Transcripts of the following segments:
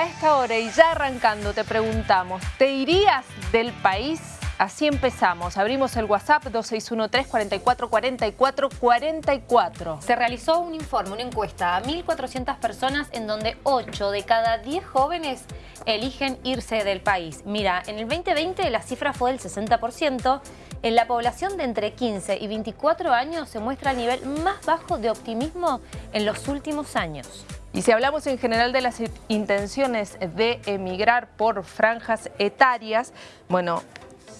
a esta hora y ya arrancando te preguntamos, ¿te irías del país? Así empezamos. Abrimos el WhatsApp 2613-444444. Se realizó un informe, una encuesta a 1.400 personas en donde 8 de cada 10 jóvenes eligen irse del país. Mira, en el 2020 la cifra fue del 60%. En la población de entre 15 y 24 años se muestra el nivel más bajo de optimismo en los últimos años. Y si hablamos en general de las intenciones de emigrar por franjas etarias, bueno,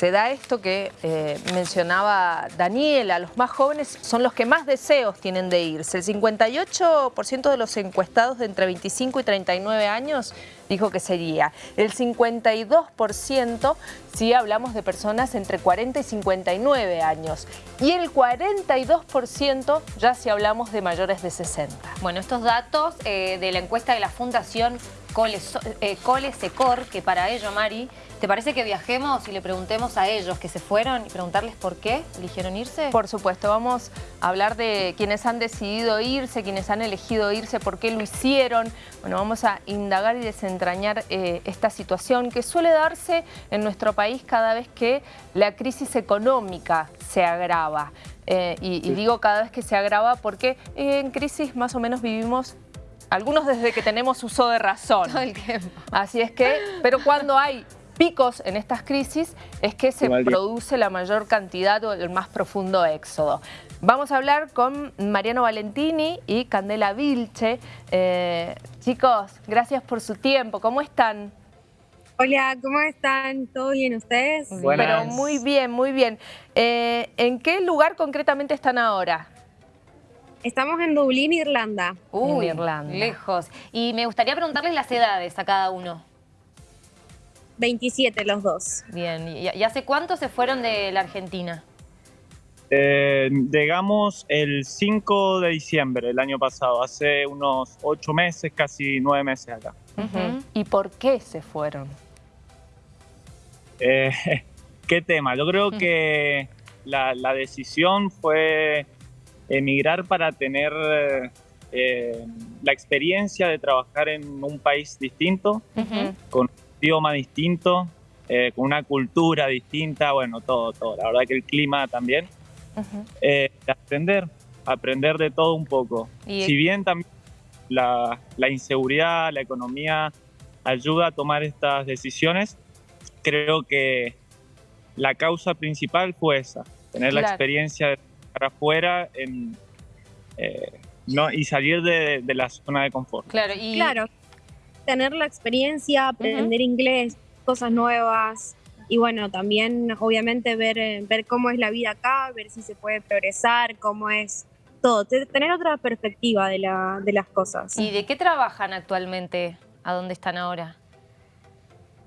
se da esto que eh, mencionaba Daniela, los más jóvenes son los que más deseos tienen de irse. El 58% de los encuestados de entre 25 y 39 años dijo que sería. El 52% si hablamos de personas entre 40 y 59 años. Y el 42% ya si hablamos de mayores de 60. Bueno, estos datos eh, de la encuesta de la Fundación Cole, eh, Cole Secor, que para ello, Mari, ¿Te parece que viajemos y le preguntemos a ellos que se fueron y preguntarles por qué eligieron irse? Por supuesto, vamos a hablar de quienes han decidido irse, quienes han elegido irse, por qué lo hicieron. Bueno, vamos a indagar y desentrañar eh, esta situación que suele darse en nuestro país cada vez que la crisis económica se agrava. Eh, y, y digo cada vez que se agrava porque en crisis más o menos vivimos algunos desde que tenemos uso de razón. Todo el tiempo. Así es que, pero cuando hay picos en estas crisis es que se produce la mayor cantidad o el más profundo éxodo. Vamos a hablar con Mariano Valentini y Candela Vilche. Eh, chicos, gracias por su tiempo. ¿Cómo están? Hola, ¿cómo están? ¿Todo bien ustedes? Pero muy bien, muy bien. Eh, ¿En qué lugar concretamente están ahora? Estamos en Dublín, Irlanda. Uy, Irlanda. lejos. Y me gustaría preguntarles las edades a cada uno. 27 los dos. Bien, ¿y hace cuánto se fueron de la Argentina? Eh, llegamos el 5 de diciembre del año pasado, hace unos 8 meses, casi 9 meses acá. ¿Y por qué se fueron? Eh, ¿Qué tema? Yo creo que la, decisión fue emigrar para tener eh, la experiencia de trabajar en un país distinto, con idioma distinto, eh, con una cultura distinta, bueno, todo, todo. La verdad que el clima también. Eh, aprender, aprender de todo un poco. Si bien también la, inseguridad, la economía ayuda a tomar estas decisiones, creo que la causa principal fue esa, tener la experiencia de estar afuera en, eh, no, y salir de, de, la zona de confort. Claro, y... claro tener la experiencia, aprender inglés, cosas nuevas y bueno, también obviamente ver, eh, ver cómo es la vida acá, ver si se puede progresar, cómo es todo, tener otra perspectiva de, la, de las cosas. ¿Y de qué trabajan actualmente? ¿A dónde están ahora?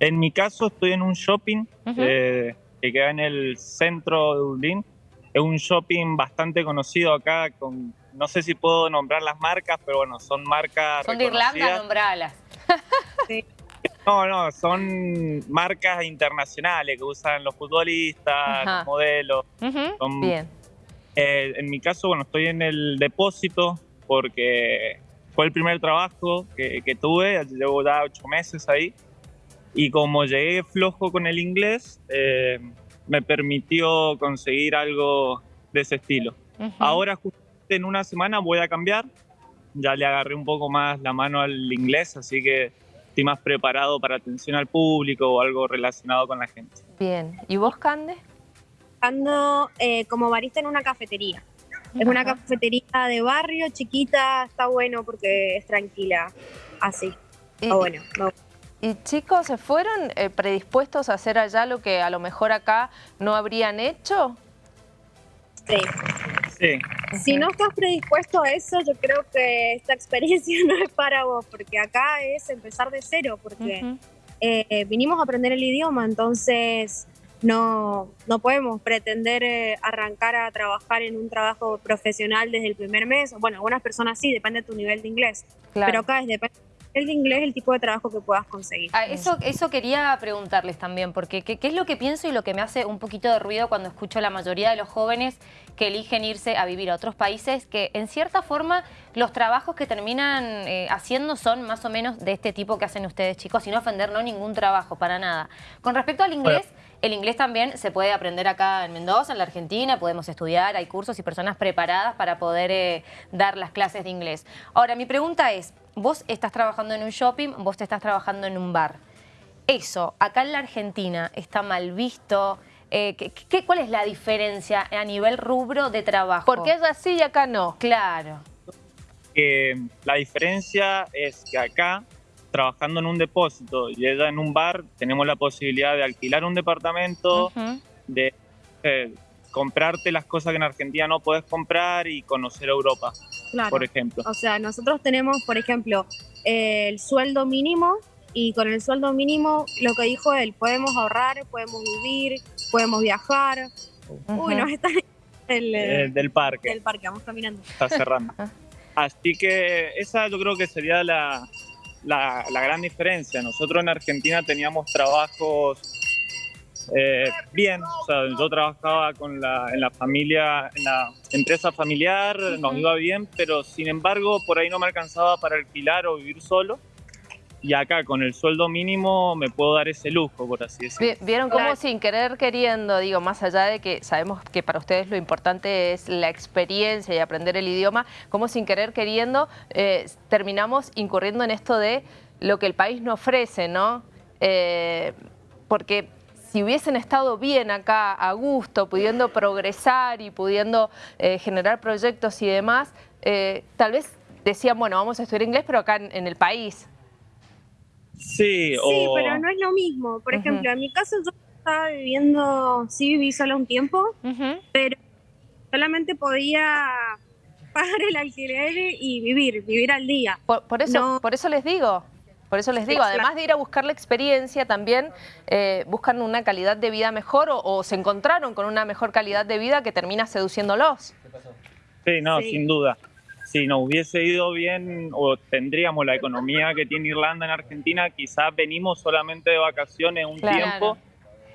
En mi caso estoy en un shopping eh, que queda en el centro de Dublín. Es un shopping bastante conocido acá, con, no sé si puedo nombrar las marcas, pero bueno, son marcas Son de Irlanda, nombralas. No, no, son marcas internacionales que usan los futbolistas, los modelos. Bien. Eh, en mi caso, bueno, estoy en el depósito porque fue el primer trabajo que, tuve, llevo ya ocho meses ahí. Y como llegué flojo con el inglés, eh, me permitió conseguir algo de ese estilo. Ahora, justo en una semana, voy a cambiar ya le agarré un poco más la mano al inglés, así que estoy más preparado para atención al público o algo relacionado con la gente. Bien. ¿Y vos, Cande? Ando eh, como barista en una cafetería. Es una cafetería de barrio, chiquita, está bueno porque es tranquila, así. Está bueno. ¿Y chicos, se fueron eh, predispuestos a hacer allá lo que a lo mejor acá no habrían hecho? Sí. Si no estás predispuesto a eso, yo creo que esta experiencia no es para vos, porque acá es empezar de cero, porque eh, vinimos a aprender el idioma, entonces no, no podemos pretender eh, arrancar a trabajar en un trabajo profesional desde el primer mes. Bueno, algunas personas sí, depende de tu nivel de inglés, pero acá es depende el de inglés el tipo de trabajo que puedas conseguir. Ah, eso, eso quería preguntarles también, porque ¿qué, es lo que pienso y lo que me hace un poquito de ruido cuando escucho a la mayoría de los jóvenes que eligen irse a vivir a otros países, que en cierta forma los trabajos que terminan eh, haciendo son más o menos de este tipo que hacen ustedes chicos, sin ofender no ningún trabajo, para nada. Con respecto al inglés... El inglés también se puede aprender acá en Mendoza, en la Argentina, podemos estudiar, hay cursos y personas preparadas para poder eh, dar las clases de inglés. Ahora, mi pregunta es, vos estás trabajando en un shopping, vos te estás trabajando en un bar. Eso, acá en la Argentina, está mal visto, eh, ¿qué, cuál es la diferencia a nivel rubro de trabajo? Porque es así y acá no. Claro. la diferencia es que acá trabajando en un depósito y ella en un bar, tenemos la posibilidad de alquilar un departamento, de eh, comprarte las cosas que en Argentina no puedes comprar y conocer Europa, por ejemplo. O sea, nosotros tenemos, por ejemplo, el sueldo mínimo y con el sueldo mínimo, lo que dijo él, podemos ahorrar, podemos vivir, podemos viajar. Uy, nos está el, eh, del parque. Del parque, vamos caminando. Está cerrando. Así que esa yo creo que sería la, la, gran diferencia. Nosotros en Argentina teníamos trabajos eh, bien, o sea, yo trabajaba con la, en la familia, en la empresa familiar, nos iba bien, pero sin embargo por ahí no me alcanzaba para alquilar o vivir solo y acá con el sueldo mínimo me puedo dar ese lujo, por así decirlo. Vieron cómo sin querer queriendo, digo, más allá de que sabemos que para ustedes lo importante es la experiencia y aprender el idioma, cómo sin querer queriendo eh, terminamos incurriendo en esto de lo que el país no ofrece, ¿no? Eh, porque si hubiesen estado bien acá, a gusto, pudiendo progresar y pudiendo eh, generar proyectos y demás, tal vez decían, bueno, vamos a estudiar inglés, pero acá en el país, Sí, sí pero no es lo mismo. Por ejemplo, en mi caso yo estaba viviendo, sí viví solo un tiempo, pero solamente podía pagar el alquiler y vivir, vivir al día. Por, eso, por eso les digo. Por eso les digo, además de ir a buscar la experiencia, también eh, buscan una calidad de vida mejor o, se encontraron con una mejor calidad de vida que termina seduciéndolos. Sí, no, sin duda si nos hubiese ido bien o tendríamos la economía que tiene Irlanda en Argentina, quizás venimos solamente de vacaciones un tiempo,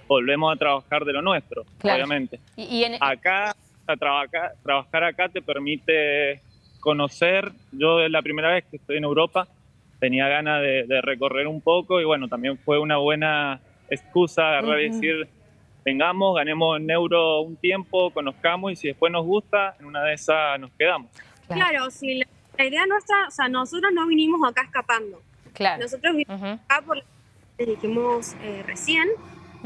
volvemos a trabajar de lo nuestro, obviamente. Y, Acá, trabajar, trabajar acá te permite conocer, yo es la primera vez que estoy en Europa, tenía ganas de, recorrer un poco y bueno, también fue una buena excusa agarrar y decir, vengamos, ganemos en euro un tiempo, conozcamos y si después nos gusta, en una de esas nos quedamos. Claro, si la, idea nuestra, o sea, nosotros no vinimos acá escapando. Claro. Nosotros vinimos acá por lo que dijimos eh, recién,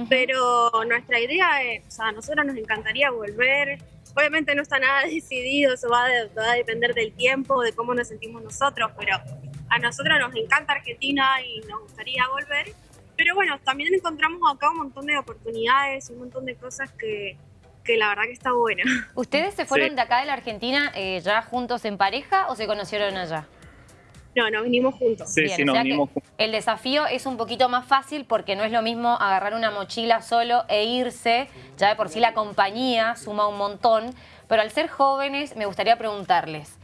pero nuestra idea es, o sea, a nosotros nos encantaría volver. Obviamente no está nada decidido, eso va, a depender del tiempo, de cómo nos sentimos nosotros, pero a nosotros nos encanta Argentina y nos gustaría volver. Pero bueno, también encontramos acá un montón de oportunidades, un montón de cosas que, que la verdad que está buena. ¿Ustedes se fueron de acá de la Argentina eh, ya juntos en pareja o se conocieron allá? No, nos vinimos juntos. Sí, sí, nos vinimos juntos. El desafío es un poquito más fácil porque no es lo mismo agarrar una mochila solo e irse. Ya de por sí la compañía suma un montón. Pero al ser jóvenes, me gustaría preguntarles,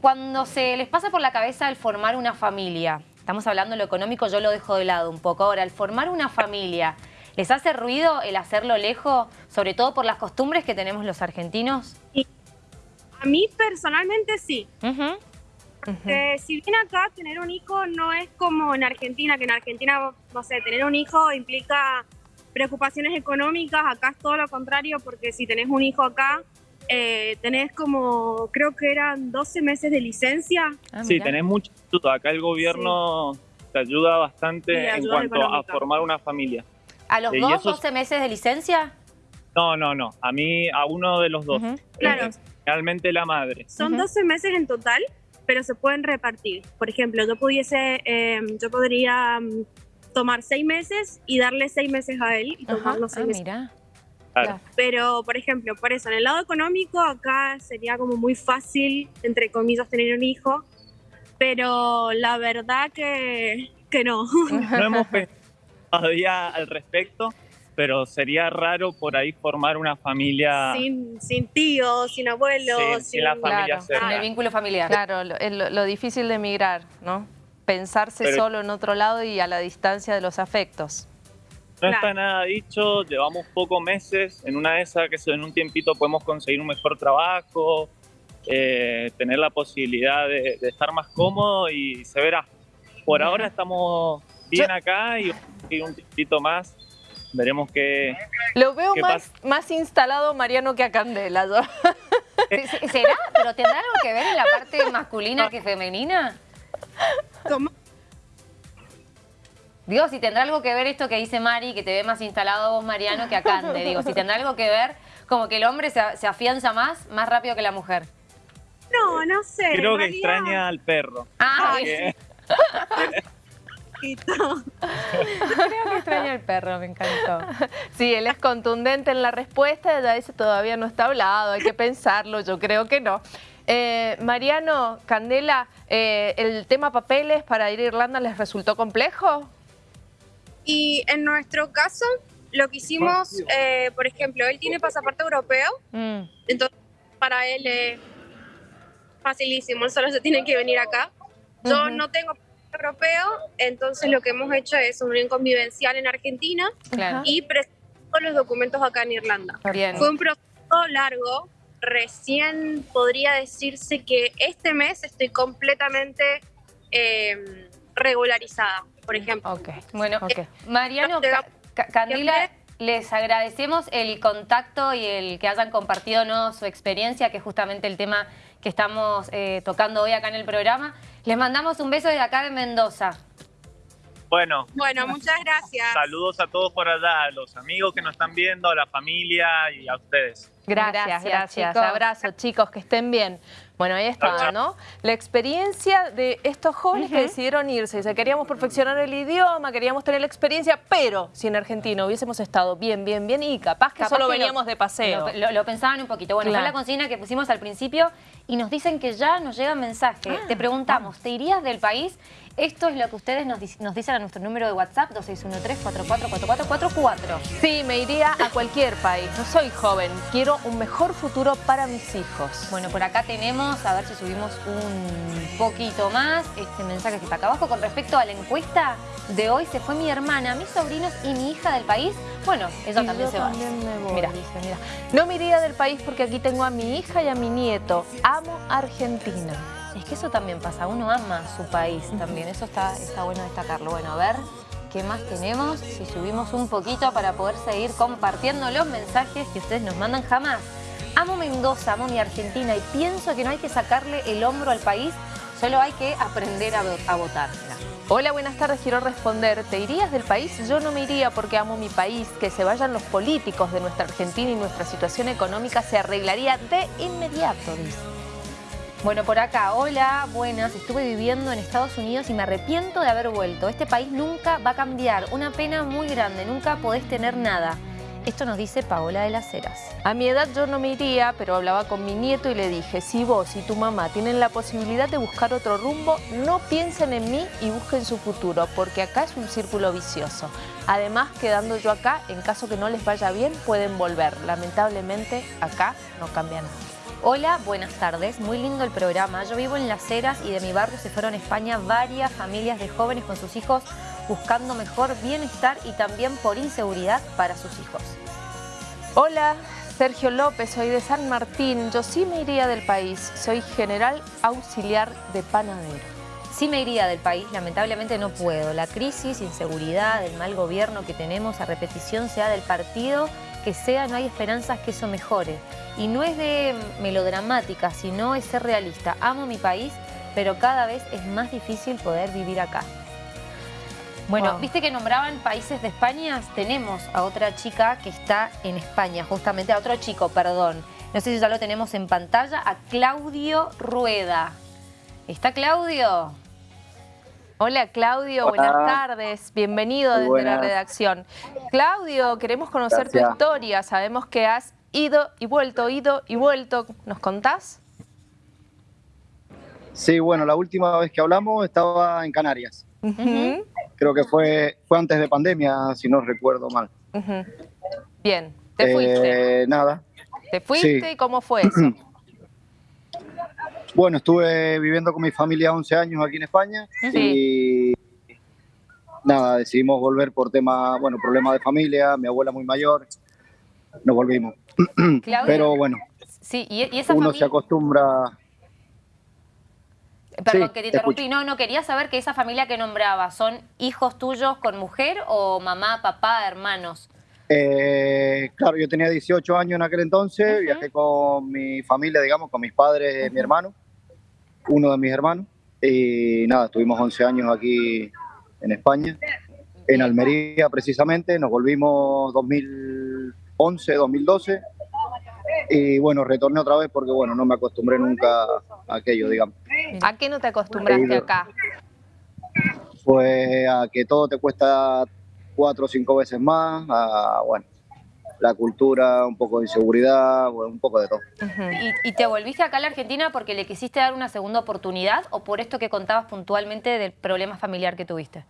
cuando se les pasa por la cabeza el formar una familia, estamos hablando de lo económico, yo lo dejo de lado un poco. Ahora, el formar una familia, ¿Les hace ruido el hacerlo lejos, sobre todo por las costumbres que tenemos los argentinos? A mí personalmente sí. si bien acá tener un hijo no es como en Argentina, que en Argentina, no sé, tener un hijo implica preocupaciones económicas, acá es todo lo contrario, porque si tenés un hijo acá, eh, tenés como, creo que eran 12 meses de licencia. Ah, sí, tenés mucho Acá el gobierno te ayuda bastante en cuanto a formar una familia. ¿A los dos, 12 meses de licencia? No, no, no. A mí, a uno de los dos. Claro. Realmente la madre. Son 12 meses en total, pero se pueden repartir. Por ejemplo, yo pudiese, em, yo podría mm, tomar seis meses y darle seis meses a él y tomar los seis ah, Mira. Claro. Pero, por ejemplo, por eso, en el lado económico, acá sería como muy fácil, entre comillas, tener un hijo, pero la verdad que, que no. No hemos pensado todavía al respecto, pero sería raro por ahí formar una familia... Sin, sin tíos, sin abuelos, sin, la familia claro, el vínculo familiar. Claro, lo, lo, difícil de emigrar, ¿no? pensarse solo en otro lado y a la distancia de los afectos. No está nada dicho, llevamos pocos meses, en una de esas que en un tiempito podemos conseguir un mejor trabajo, eh, tener la posibilidad de, estar más cómodo y se verá. Por ahora estamos bien acá y, un tiempito más veremos qué Lo veo más, más instalado Mariano que a Candela. ¿Será? ¿Pero tendrá algo que ver en la parte masculina que femenina? ¿Cómo? Digo, si tendrá algo que ver esto que dice Mari, que te ve más instalado vos, Mariano, que a Cande. Digo, si tendrá algo que ver, como que el hombre se, afianza más, más rápido que la mujer. No, no sé. Creo que extraña al perro. Ah, Creo que extraña al perro, me encantó. Sí, él es contundente en la respuesta, ya ese todavía no está hablado, hay que pensarlo, yo creo que no. Eh, Mariano, Candela, eh, ¿el tema papeles para ir a Irlanda les resultó complejo? Y en nuestro caso, lo que hicimos, eh, por ejemplo, él tiene pasaporte europeo, mm. entonces para él es facilísimo, él solo se tiene que venir acá. Yo no tengo europeo, entonces lo que hemos hecho es un unión convivencial en Argentina y presentamos los documentos acá en Irlanda. Fue un proceso largo, recién podría decirse que este mes estoy completamente eh, regularizada, por ejemplo. Ok, bueno, eh, Mariano, Candila, les agradecemos el contacto y el que hayan compartido ¿no? su experiencia, que es justamente el tema que estamos eh, tocando hoy acá en el programa. Les mandamos un beso desde acá de Mendoza. Bueno. Bueno, muchas gracias. Saludos a todos por allá, a los amigos que nos están viendo, a la familia y a ustedes. Gracias, gracias. Abrazo, chicos, que estén bien. Bueno, ahí está, ¿no? La experiencia de estos jóvenes que decidieron irse. Dice, queríamos perfeccionar el idioma, queríamos tener la experiencia, pero si en Argentina hubiésemos estado bien, bien, bien y capaz que solo veníamos de paseo. Lo, pensaban un poquito. Bueno, fue la consigna que pusimos al principio y nos dicen que ya nos llega mensaje. Ah, Te preguntamos, ¿te irías del país? Esto es lo que ustedes nos, dicen a nuestro número de WhatsApp, 2613-444444. Sí, me iría a cualquier país. No soy joven, quiero un mejor futuro para mis hijos. Bueno, por acá tenemos, a ver si subimos un poquito más, este mensaje que está acá abajo. Con respecto a la encuesta de hoy, se fue mi hermana, mis sobrinos y mi hija del país. Bueno, ella también se va. mira. mira. No me iría del país porque aquí tengo a mi hija y a mi nieto. Amo Argentina. Es que eso también pasa, uno ama su país también, eso está, está bueno destacarlo. Bueno, a ver qué más tenemos, si subimos un poquito para poder seguir compartiendo los mensajes que ustedes nos mandan jamás. Amo Mendoza, amo mi Argentina y pienso que no hay que sacarle el hombro al país, solo hay que aprender a, a votar. Hola, buenas tardes, quiero responder. ¿Te irías del país? Yo no me iría porque amo mi país. Que se vayan los políticos de nuestra Argentina y nuestra situación económica se arreglaría de inmediato, dice. Bueno, por acá, hola, buenas, estuve viviendo en Estados Unidos y me arrepiento de haber vuelto. Este país nunca va a cambiar, una pena muy grande, nunca podés tener nada. Esto nos dice Paola de las Heras. A mi edad yo no me iría, pero hablaba con mi nieto y le dije, si vos y tu mamá tienen la posibilidad de buscar otro rumbo, no piensen en mí y busquen su futuro, porque acá es un círculo vicioso. Además, quedando yo acá, en caso que no les vaya bien, pueden volver. Lamentablemente, acá no cambia nada. Hola, buenas tardes. Muy lindo el programa. Yo vivo en Las Heras y de mi barrio se fueron a España varias familias de jóvenes con sus hijos buscando mejor bienestar y también por inseguridad para sus hijos. Hola, Sergio López, soy de San Martín. Yo sí me iría del país. Soy general auxiliar de panadero. Sí me iría del país, lamentablemente no puedo. La crisis, inseguridad, el mal gobierno que tenemos a repetición sea del partido que sea, no hay esperanzas que eso mejore. Y no es de melodramática, sino es ser realista. Amo mi país, pero cada vez es más difícil poder vivir acá. Bueno, viste que nombraban países de España, tenemos a otra chica que está en España, justamente a otro chico, perdón. No sé si ya lo tenemos en pantalla, a Claudio Rueda. ¿Está Claudio? Hola Claudio, buenas tardes, bienvenido desde la redacción. Claudio, queremos conocer tu historia, sabemos que has ido y vuelto, ido y vuelto, ¿nos contás? Sí, bueno, la última vez que hablamos estaba en Canarias. Creo que fue, fue antes de pandemia, si no recuerdo mal. Bien, ¿te fuiste? Eh, nada. ¿Te fuiste y cómo fue eso? Bueno, estuve viviendo con mi familia 11 años aquí en España y nada, decidimos volver por tema, bueno, problemas de familia, mi abuela muy mayor, nos volvimos. Pero bueno, sí, ¿y, uno se acostumbra... Perdón, que te interrumpí. No, no, quería saber que esa familia que nombraba, ¿son hijos tuyos con mujer o mamá, papá, hermanos? Eh, claro, yo tenía 18 años en aquel entonces, viajé con mi familia, digamos, con mis padres, mi hermano, uno de mis hermanos, y nada, estuvimos 11 años aquí en España, en Almería precisamente, nos volvimos 2011, 2012, y bueno, retorné otra vez porque bueno, no me acostumbré nunca a aquello, digamos. ¿A qué no te acostumbraste acá? Pues a que todo te cuesta cuatro o cinco veces más, a, bueno, la cultura, un poco de inseguridad, un poco de todo. ¿Y, te volviste acá a la Argentina porque le quisiste dar una segunda oportunidad o por esto que contabas puntualmente del problema familiar que tuviste?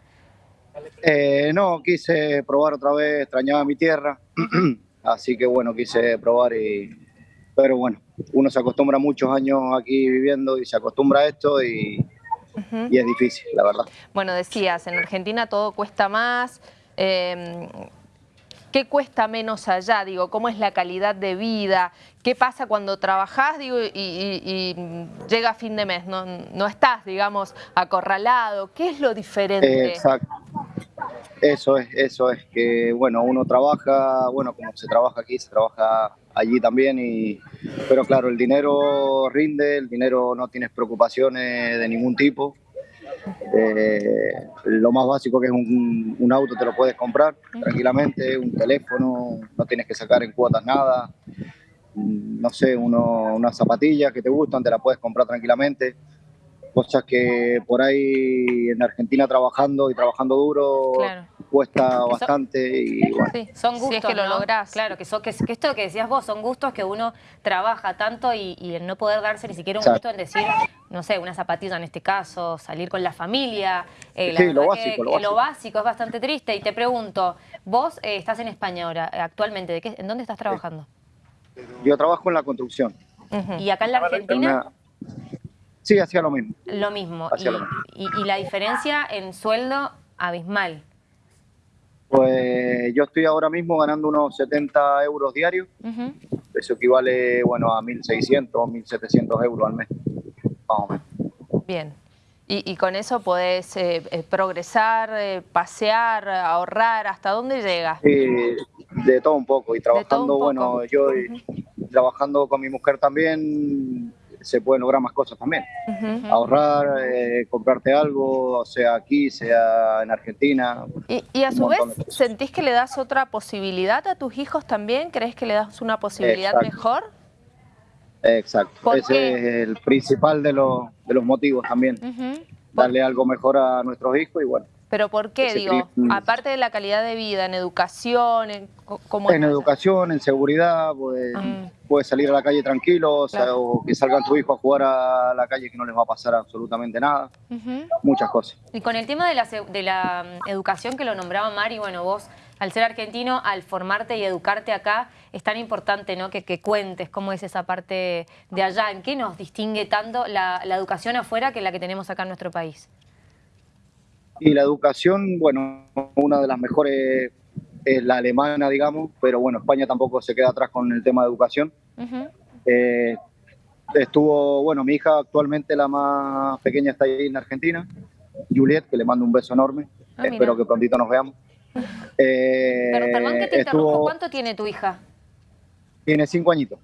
Eh, no, quise probar otra vez, extrañaba mi tierra, así que bueno, quise probar y... Pero bueno, uno se acostumbra muchos años aquí viviendo y se acostumbra a esto y, y es difícil, la verdad. Bueno, decías, en Argentina todo cuesta más, eh, ¿Qué cuesta menos allá? Digo, ¿cómo es la calidad de vida? ¿Qué pasa cuando trabajás digo, y, llega fin de mes? No, no, estás, digamos, acorralado. ¿Qué es lo diferente? Exacto. Eso es, eso es que, bueno, uno trabaja, bueno, como se trabaja aquí, se trabaja allí también, y, pero claro, el dinero rinde, el dinero no tienes preocupaciones de ningún tipo. Eh, lo más básico que es un, auto te lo puedes comprar tranquilamente, un teléfono, no tienes que sacar en cuotas nada, mm, no sé, unas zapatillas que te gustan, te las puedes comprar tranquilamente. Cosas que por ahí en Argentina trabajando y trabajando duro cuesta bastante y bueno. Sí, son gustos, que lo lográs. Claro, que, que, esto que decías vos, son gustos que uno trabaja tanto y, y el no poder darse ni siquiera un gusto en decir, no sé, una zapatilla en este caso, salir con la familia. Eh, sí, lo básico, lo básico. es bastante triste. Y te pregunto, vos eh, estás en España ahora, actualmente, ¿de qué, ¿en dónde estás trabajando? Yo trabajo en la construcción. ¿Y acá en la Argentina? Sí, hacía lo mismo. Lo mismo. Y, y, la diferencia en sueldo abismal. Pues yo estoy ahora mismo ganando unos 70 euros diarios. Eso equivale bueno, a 1.600 o 1.700 euros al mes. Bien. Y, con eso podés eh, eh, progresar, eh, pasear, ahorrar, ¿hasta dónde llegas? de todo un poco. Y trabajando, bueno, yo trabajando con mi mujer también, se pueden lograr más cosas también. Ahorrar, eh, comprarte algo, sea aquí, sea en Argentina. Y, a su vez, ¿sentís que le das otra posibilidad a tus hijos también? ¿Crees que le das una posibilidad mejor? Exacto, ese es el principal de los, de los motivos también. Darle algo mejor a nuestros hijos y bueno. ¿Pero por qué? Digo, aparte de la calidad de vida, en educación, en, ¿cómo En educación, en seguridad, pues, ah. puedes salir a la calle tranquilo, o, que salgan tu hijo a jugar a la calle que no les va a pasar absolutamente nada. Muchas cosas. Y con el tema de la, de la mm, educación que lo nombraba Mari, bueno, vos al ser argentino, al formarte y educarte acá, es tan importante ¿no? que, cuentes cómo es esa parte de allá, en qué nos distingue tanto la educación afuera que la que tenemos acá en nuestro país. Y la educación, bueno, una de las mejores es la alemana, digamos, pero bueno, España tampoco se queda atrás con el tema de educación. Eh, estuvo, bueno, mi hija actualmente la más pequeña está ahí en Argentina, Juliet, que le mando un beso enorme. Ah, Espero que prontito nos veamos. Eh, pero perdón que te interrumpo, ¿cuánto tiene tu hija? Tiene cinco añitos.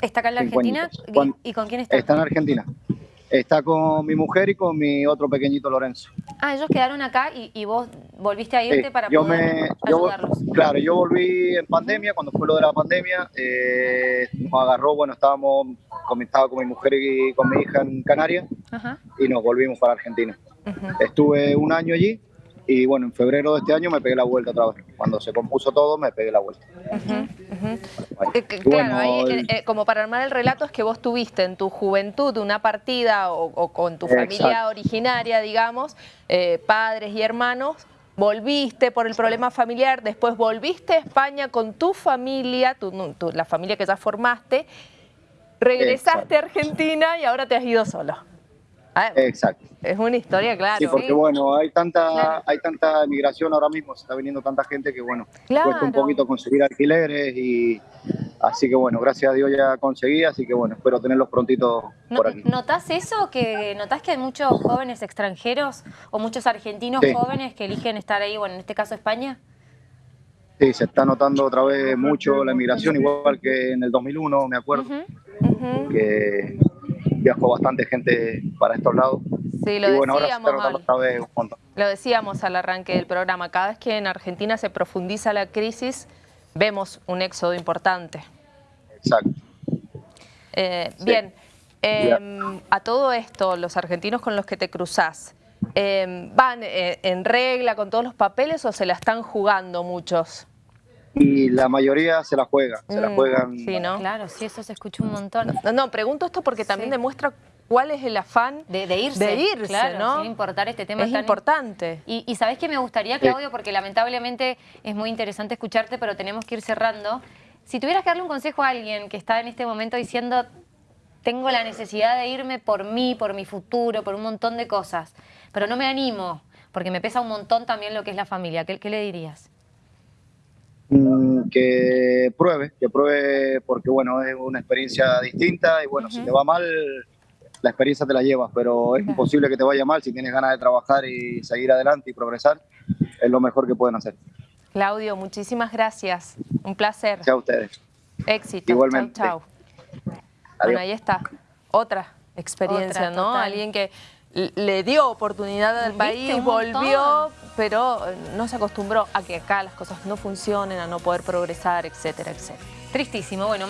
¿Está acá en la Argentina? ¿Y con quién está? Está en Argentina. Está con mi mujer y con mi otro pequeñito Lorenzo. Ah, ellos quedaron acá y, vos volviste a irte para yo poder ayudarlos. claro, yo volví en pandemia, cuando fue lo de la pandemia, eh, nos agarró, bueno, estábamos, con, estaba con mi mujer y con mi hija en Canarias y nos volvimos para Argentina. Estuve un año allí y bueno, en febrero de este año me pegué la vuelta otra vez. Cuando se compuso todo, me pegué la vuelta. Eh, claro, ahí, eh, eh, como para armar el relato, es que vos tuviste en tu juventud una partida o, con tu familia originaria, digamos, padres y hermanos, volviste por el problema familiar, después volviste a España con tu familia, la familia que ya formaste, regresaste a Argentina y ahora te has ido solo. Ah, Exacto. Es una historia, claro. Sí, porque bueno, hay tanta, hay tanta migración ahora mismo, se está viniendo tanta gente que bueno, cuesta un poquito conseguir alquileres y así que bueno, gracias a Dios ya conseguí, así que bueno, espero tenerlos prontito por aquí. ¿Notás eso? que ¿Notás que hay muchos jóvenes extranjeros o muchos argentinos jóvenes que eligen estar ahí, bueno, en este caso España? Sí, se está notando otra vez mucho la migración, igual que en el 2001, me acuerdo, que viajó bastante gente para estos lados. Sí, lo decíamos, Lo decíamos al arranque del programa, cada vez que en Argentina se profundiza la crisis, vemos un éxodo importante. Exacto. Eh, bien, em, a todo esto, los argentinos con los que te cruzás, em, ¿van eh, en regla con todos los papeles o se la están jugando muchos? Y la mayoría se la juega, se la mm, juegan. Sí, ¿no? Claro, sí, eso se escucha un montón. No, no pregunto esto porque también demuestra cuál es el afán de, irse, de irse claro, ¿no? sin importar este tema. Es importante. Y, y ¿sabés qué me gustaría, Claudio? Porque lamentablemente es muy interesante escucharte, pero tenemos que ir cerrando. Si tuvieras que darle un consejo a alguien que está en este momento diciendo tengo la necesidad de irme por mí, por mi futuro, por un montón de cosas, pero no me animo, porque me pesa un montón también lo que es la familia, ¿qué, qué le dirías? Mm, que pruebe, que pruebe porque bueno, es una experiencia distinta y bueno, si te va mal, la experiencia te la llevas, pero es imposible que te vaya mal si tienes ganas de trabajar y seguir adelante y progresar, es lo mejor que pueden hacer. Claudio, muchísimas gracias, un placer. Chao a ustedes. Éxito. Igualmente. Chao, Bueno, ahí está, otra experiencia, ¿no? Alguien que le dio oportunidad al país, volvió, pero eh, no se acostumbró a que acá las cosas no funcionen, a no poder progresar, etcétera, etcétera. Tristísimo. Bueno,